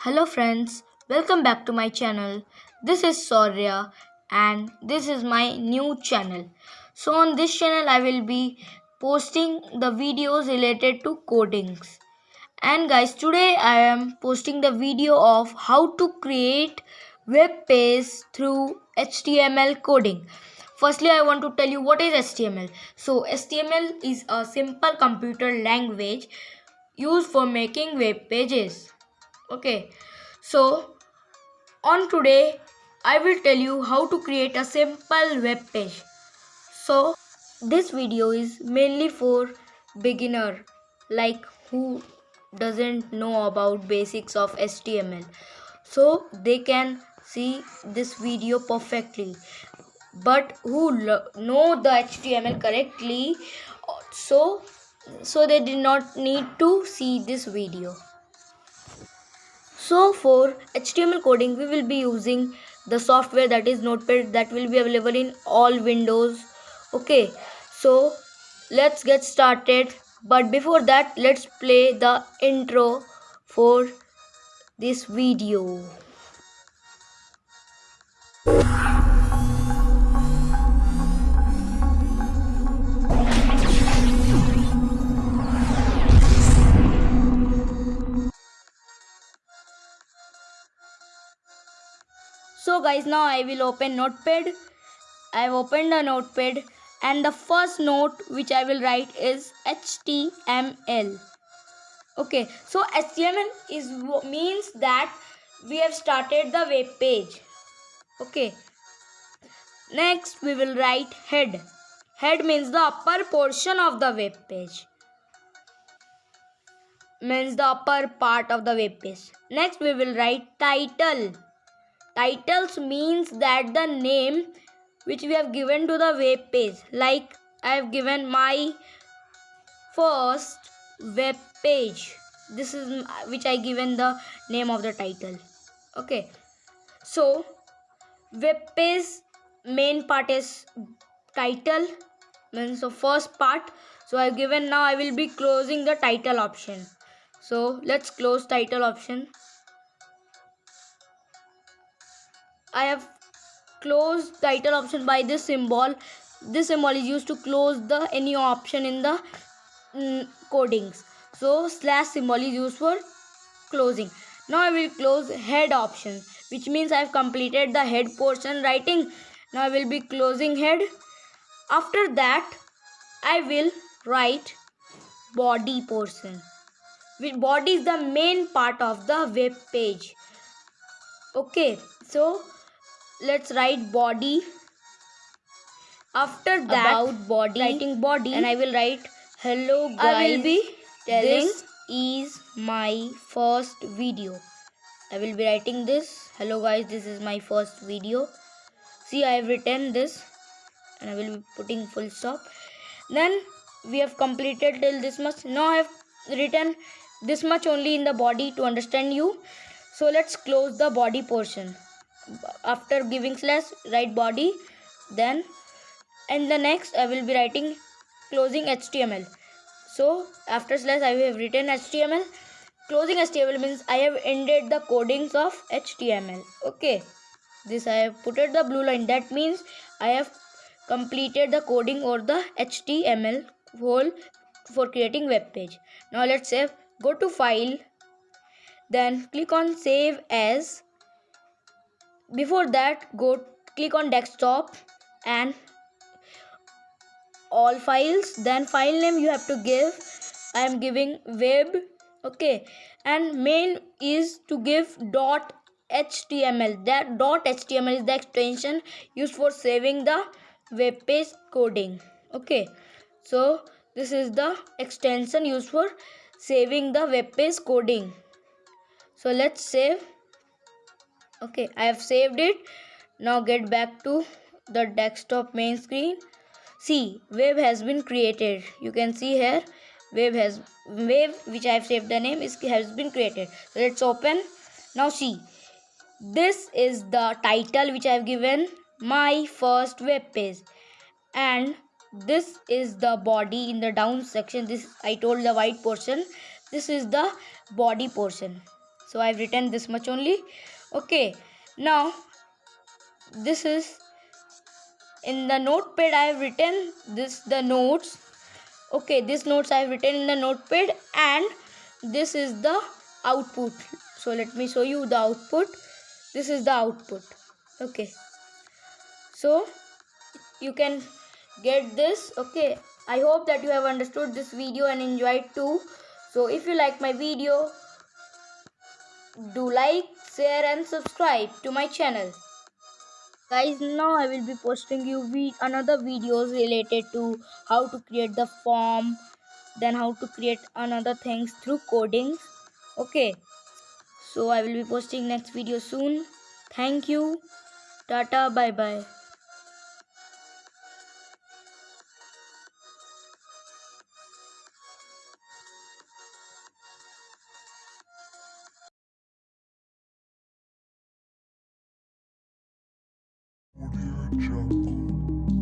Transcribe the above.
Hello friends, welcome back to my channel. This is Saurya and this is my new channel. So on this channel I will be posting the videos related to codings. And guys today I am posting the video of how to create web page through HTML coding. Firstly I want to tell you what is HTML. So HTML is a simple computer language used for making web pages okay. So on today i will tell you how to create a simple web page. So this video is mainly for beginner like who doesn't know about basics of html so they can see this video perfectly. But who know the html correctly so so they did not need to see this video so for HTML coding, we will be using the software that is Notepad that will be available in all windows. Okay, so let's get started. But before that, let's play the intro for this video. So guys now i will open notepad. I've opened a notepad and the first note which i will write is html okay so html is means that we have started the web page. Okay next we will write head. Head means the upper portion of the web page. Means the upper part of the web page. Next we will write title titles means that the name which we have given to the web page. Like i have given my first web page. This is which i given the name of the title. Okay. So web page main part is title means the first part. So i've given now i will be closing the title option. So let's close title option I have closed title option by this symbol. This symbol is used to close the any option in the mm, codings. So slash symbol is used for closing. Now I will close head option which means I have completed the head portion writing. Now I will be closing head. After that I will write body portion. Body is the main part of the web page. Okay, so let's write body. After that about body writing body and i will write hello guys i will be telling this is my first video. I will be writing this hello guys this is my first video. See i have written this and i will be putting full stop. Then we have completed till this much. Now i have written this much only in the body to understand you. So let's close the body portion after giving slash write body then and the next I will be writing closing HTML so after slash I have written HTML closing HTML means I have ended the codings of HTML okay. This I have put the blue line. That means I have completed the coding or the HTML whole for creating web page. Now let's save. Go to file. Then click on save as before that go click on desktop and all files. Then file name you have to give. I am giving web okay? And main is to give dot html that dot html is the extension used for saving the web page coding okay? So this is the extension used for saving the web page coding. So let's save okay i have saved it. Now get back to the desktop main screen. See web has been created. You can see here web has web which i have saved the name is has been created. So let's open. Now see this is the title which i have given my first web page. And this is the body in the down section. This i told the white portion. This is the body portion. So i've written this much only okay now this is in the notepad i have written this the notes. Okay this notes i have written in the notepad and this is the output. So let me show you the output. This is the output. Okay. So you can get this. Okay i hope that you have understood this video and enjoyed too. So if you like my video do like share and subscribe to my channel. Guys now i will be posting you vi- another videos related to how to create the form then how to create another things through coding. Okay. So i will be posting next video soon. Thank you. Tata bye bye Jungle.